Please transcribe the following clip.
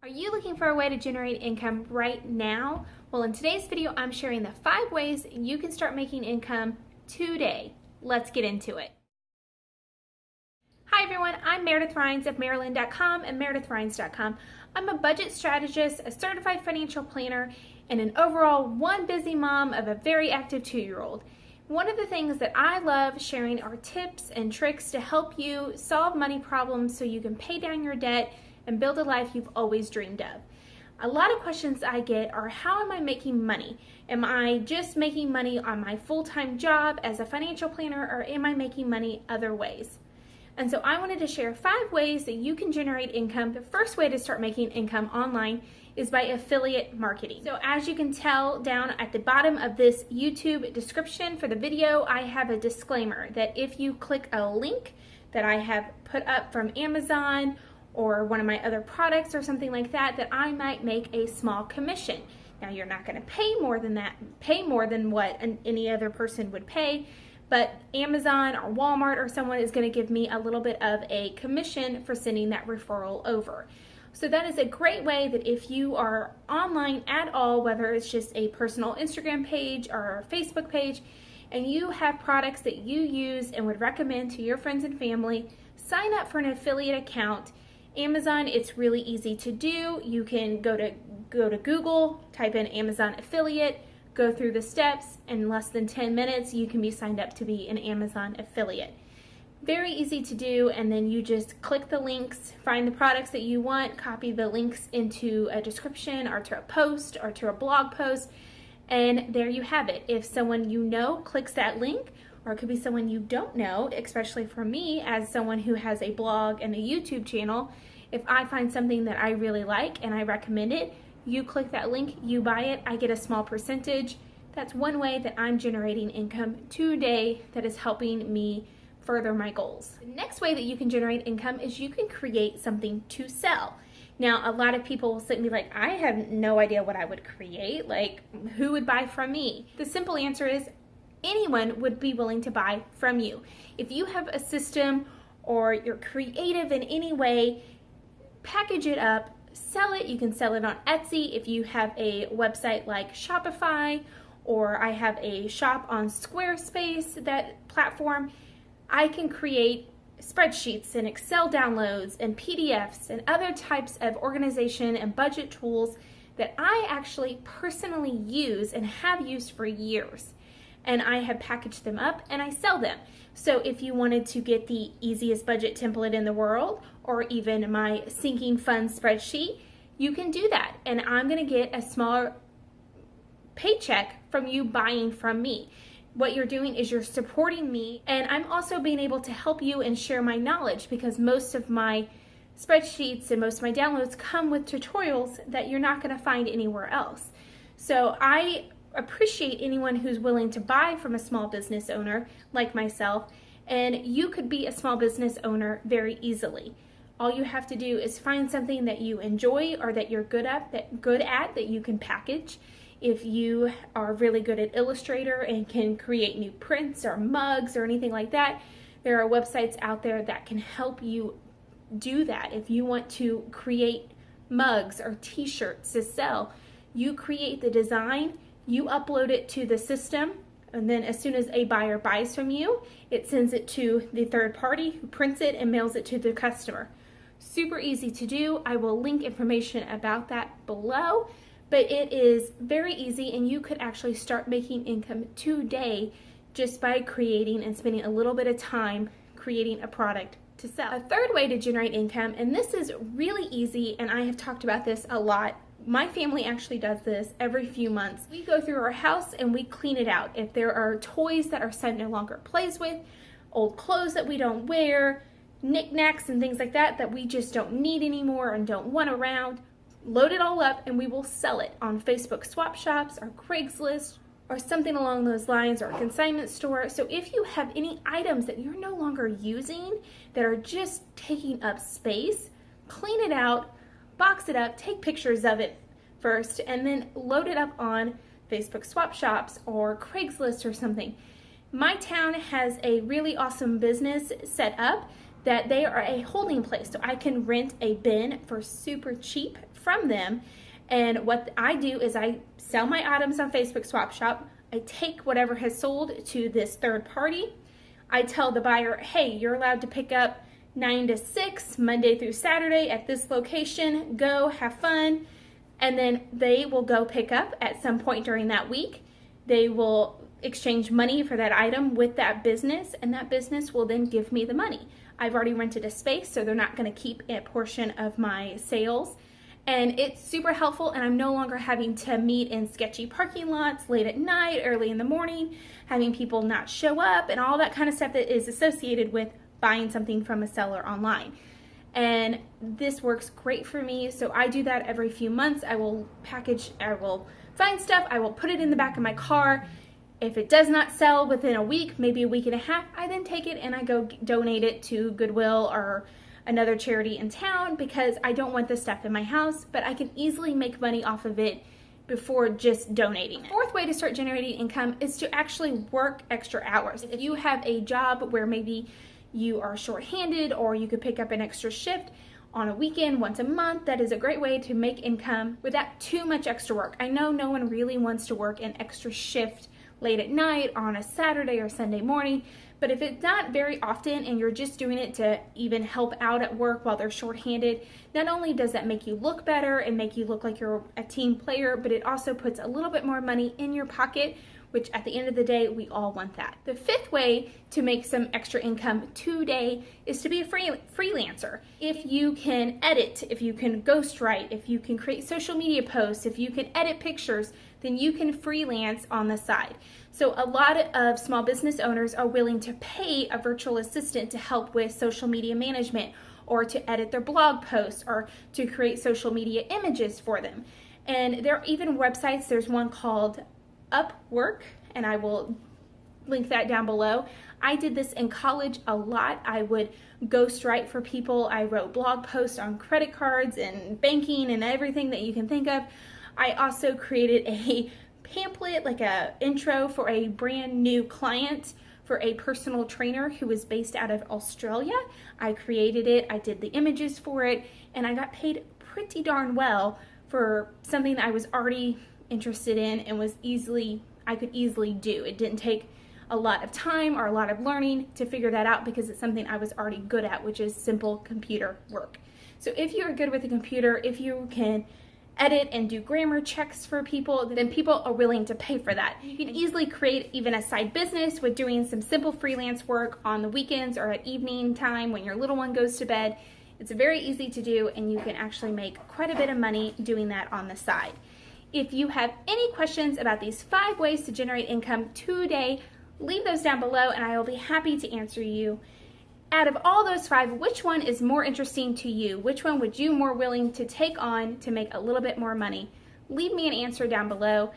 Are you looking for a way to generate income right now? Well, in today's video, I'm sharing the five ways you can start making income today. Let's get into it. Hi everyone, I'm Meredith Rhines of Maryland.com and MeredithRhines.com. I'm a budget strategist, a certified financial planner, and an overall one busy mom of a very active two-year-old. One of the things that I love sharing are tips and tricks to help you solve money problems so you can pay down your debt and build a life you've always dreamed of. A lot of questions I get are how am I making money? Am I just making money on my full-time job as a financial planner or am I making money other ways? And so I wanted to share five ways that you can generate income. The first way to start making income online is by affiliate marketing. So as you can tell down at the bottom of this YouTube description for the video, I have a disclaimer that if you click a link that I have put up from Amazon or one of my other products or something like that, that I might make a small commission. Now you're not gonna pay more than that, pay more than what an, any other person would pay, but Amazon or Walmart or someone is gonna give me a little bit of a commission for sending that referral over. So that is a great way that if you are online at all, whether it's just a personal Instagram page or a Facebook page, and you have products that you use and would recommend to your friends and family, sign up for an affiliate account Amazon, it's really easy to do. You can go to go to Google, type in Amazon affiliate, go through the steps, and in less than 10 minutes you can be signed up to be an Amazon affiliate. Very easy to do and then you just click the links, find the products that you want, copy the links into a description or to a post or to a blog post and there you have it. If someone you know clicks that link or it could be someone you don't know, especially for me as someone who has a blog and a YouTube channel, if I find something that I really like and I recommend it, you click that link, you buy it, I get a small percentage. That's one way that I'm generating income today that is helping me further my goals. The next way that you can generate income is you can create something to sell. Now, a lot of people will sit and be like, I have no idea what I would create. Like, who would buy from me? The simple answer is anyone would be willing to buy from you. If you have a system or you're creative in any way, package it up, sell it. You can sell it on Etsy if you have a website like Shopify or I have a shop on Squarespace, that platform. I can create spreadsheets and Excel downloads and PDFs and other types of organization and budget tools that I actually personally use and have used for years and I have packaged them up and I sell them. So if you wanted to get the easiest budget template in the world or even my sinking fund spreadsheet, you can do that. And I'm gonna get a smaller paycheck from you buying from me. What you're doing is you're supporting me and I'm also being able to help you and share my knowledge because most of my spreadsheets and most of my downloads come with tutorials that you're not gonna find anywhere else. So I appreciate anyone who's willing to buy from a small business owner like myself, and you could be a small business owner very easily. All you have to do is find something that you enjoy or that you're good at, that good at that you can package. If you are really good at Illustrator and can create new prints or mugs or anything like that, there are websites out there that can help you do that. If you want to create mugs or t-shirts to sell, you create the design you upload it to the system, and then as soon as a buyer buys from you, it sends it to the third party who prints it and mails it to the customer. Super easy to do. I will link information about that below, but it is very easy and you could actually start making income today just by creating and spending a little bit of time creating a product to sell. A third way to generate income, and this is really easy, and I have talked about this a lot my family actually does this every few months. We go through our house and we clean it out. If there are toys that our son no longer plays with, old clothes that we don't wear, knickknacks and things like that that we just don't need anymore and don't want around, load it all up and we will sell it on Facebook swap shops or Craigslist or something along those lines or a consignment store. So if you have any items that you're no longer using that are just taking up space, clean it out, box it up, take pictures of it first, and then load it up on Facebook swap shops or Craigslist or something. My town has a really awesome business set up that they are a holding place. So I can rent a bin for super cheap from them. And what I do is I sell my items on Facebook Swap Shop. I take whatever has sold to this third party. I tell the buyer, hey, you're allowed to pick up 9 to 6, Monday through Saturday at this location. Go, have fun. And then they will go pick up at some point during that week. They will exchange money for that item with that business, and that business will then give me the money. I've already rented a space, so they're not going to keep a portion of my sales. And it's super helpful, and I'm no longer having to meet in sketchy parking lots late at night, early in the morning, having people not show up, and all that kind of stuff that is associated with buying something from a seller online. And this works great for me, so I do that every few months. I will package, I will find stuff, I will put it in the back of my car, if it does not sell within a week, maybe a week and a half, I then take it and I go donate it to Goodwill or another charity in town because I don't want this stuff in my house, but I can easily make money off of it before just donating it. Fourth way to start generating income is to actually work extra hours. If you have a job where maybe you are short-handed or you could pick up an extra shift on a weekend once a month, that is a great way to make income without too much extra work. I know no one really wants to work an extra shift late at night on a Saturday or Sunday morning. But if it's not very often and you're just doing it to even help out at work while they're shorthanded, not only does that make you look better and make you look like you're a team player, but it also puts a little bit more money in your pocket, which at the end of the day, we all want that. The fifth way to make some extra income today is to be a free, freelancer. If you can edit, if you can ghostwrite, if you can create social media posts, if you can edit pictures, then you can freelance on the side. So a lot of small business owners are willing to pay a virtual assistant to help with social media management or to edit their blog posts or to create social media images for them. And there are even websites, there's one called Upwork, and I will link that down below. I did this in college a lot. I would ghostwrite for people. I wrote blog posts on credit cards and banking and everything that you can think of. I also created a pamphlet, like a intro for a brand new client for a personal trainer who was based out of Australia. I created it, I did the images for it, and I got paid pretty darn well for something that I was already interested in and was easily, I could easily do. It didn't take a lot of time or a lot of learning to figure that out because it's something I was already good at, which is simple computer work. So if you're good with a computer, if you can edit and do grammar checks for people, then people are willing to pay for that. You can easily create even a side business with doing some simple freelance work on the weekends or at evening time when your little one goes to bed. It's very easy to do and you can actually make quite a bit of money doing that on the side. If you have any questions about these five ways to generate income today, leave those down below and I will be happy to answer you out of all those five, which one is more interesting to you? Which one would you more willing to take on to make a little bit more money? Leave me an answer down below.